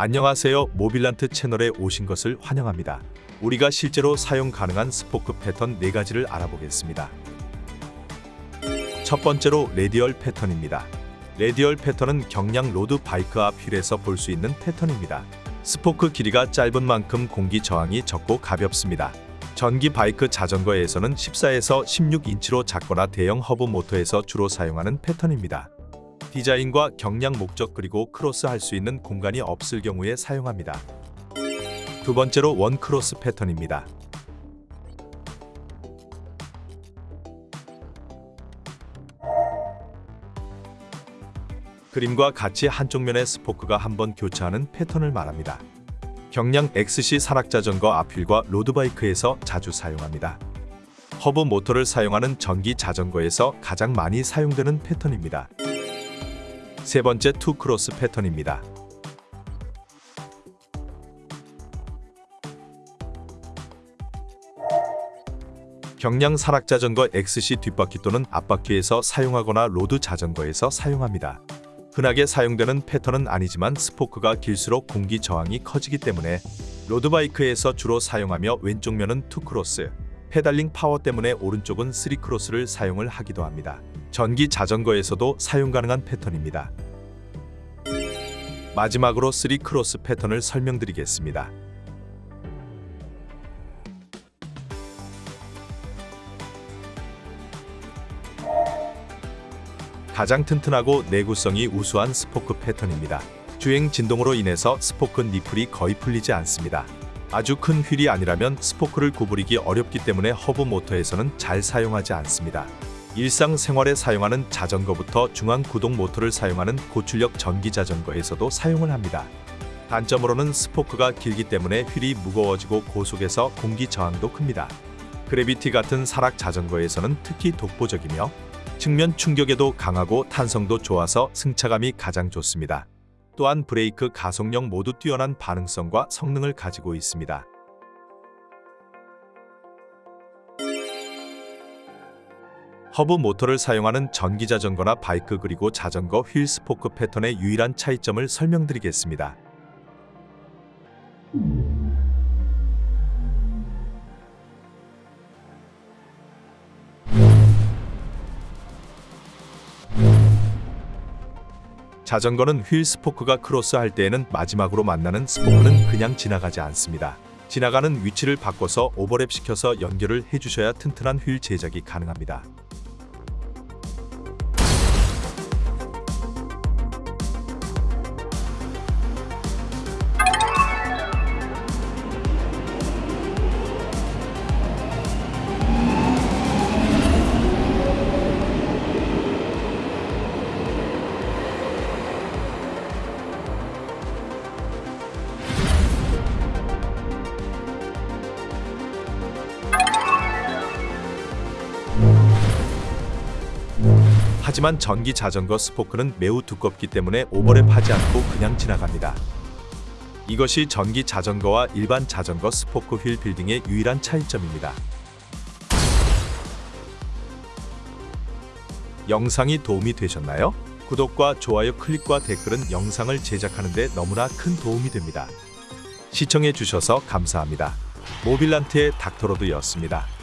안녕하세요. 모빌란트 채널에 오신 것을 환영합니다. 우리가 실제로 사용 가능한 스포크 패턴 4가지를 알아보겠습니다. 첫 번째로 radial 패턴입니다. radial 패턴은 경량 road bike 앞 휠에서 볼 수 있는 패턴입니다. 스포크 길이가 짧은 만큼 공기 저항이 적고 가볍습니다. 전기 바이크 자전거에서는 14에서 16인치로 작거나 대형 허브 모터에서 주로 사용하는 패턴입니다. 디자인과 경량 목적 그리고 크로스할 수 있는 공간이 없을 경우에 사용합니다. 두 번째로 one cross 패턴입니다. 그림과 같이 한쪽 면의 스포크가 한번 교차하는 패턴을 말합니다. 경량 XC 산악자전거 앞휠과 road bike에서 자주 사용합니다. 허브 모터를 사용하는 전기 자전거에서 가장 많이 사용되는 패턴입니다. 세 번째 two cross 패턴입니다. 경량 산악자전거 XC 뒷바퀴 또는 앞바퀴에서 사용하거나 road 자전거에서 사용합니다. 흔하게 사용되는 패턴은 아니지만 스포크가 길수록 공기 저항이 커지기 때문에 road bike에서 주로 사용하며 왼쪽 면은 two cross, pedaling power 때문에 오른쪽은 three cross를 사용을 하기도 합니다. 전기 자전거에서도 사용 가능한 패턴입니다. 마지막으로 3 cross 패턴을 설명드리겠습니다. 가장 튼튼하고 내구성이 우수한 스포크 패턴입니다. 주행 진동으로 인해서 스포크 nipple이 거의 풀리지 않습니다. 아주 큰 휠이 아니라면 스포크를 구부리기 어렵기 때문에 허브 모터에서는 잘 사용하지 않습니다. 일상생활에 사용하는 자전거부터 중앙 구동 모터를 사용하는 고출력 전기 자전거에서도 사용을 합니다. 단점으로는 스포크가 길기 때문에 휠이 무거워지고 고속에서 공기 저항도 큽니다. 그래비티 같은 산악 자전거에서는 특히 독보적이며 측면 충격에도 강하고 탄성도 좋아서 승차감이 가장 좋습니다. 또한 브레이크 가속력 모두 뛰어난 반응성과 성능을 가지고 있습니다. 허브 모터를 사용하는 전기 자전거나 바이크 그리고 자전거 휠 스포크 패턴의 유일한 차이점을 설명드리겠습니다. 자전거는 휠 스포크가 크로스할 때에는 마지막으로 만나는 스포크는 그냥 지나가지 않습니다. 지나가는 위치를 바꿔서 오버랩 시켜서 연결을 해주셔야 튼튼한 휠 제작이 가능합니다. 하지만 전기 자전거 스포크는 매우 두껍기 때문에 오버랩하지 않고 그냥 지나갑니다. 이것이 전기 자전거와 일반 자전거 스포크 휠 빌딩의 유일한 차이점입니다. 영상이 도움이 되셨나요? 구독과 좋아요 클릭과 댓글은 영상을 제작하는 데 너무나 큰 도움이 됩니다. 시청해 주셔서 감사합니다. 모빌란트의 닥터로드였습니다.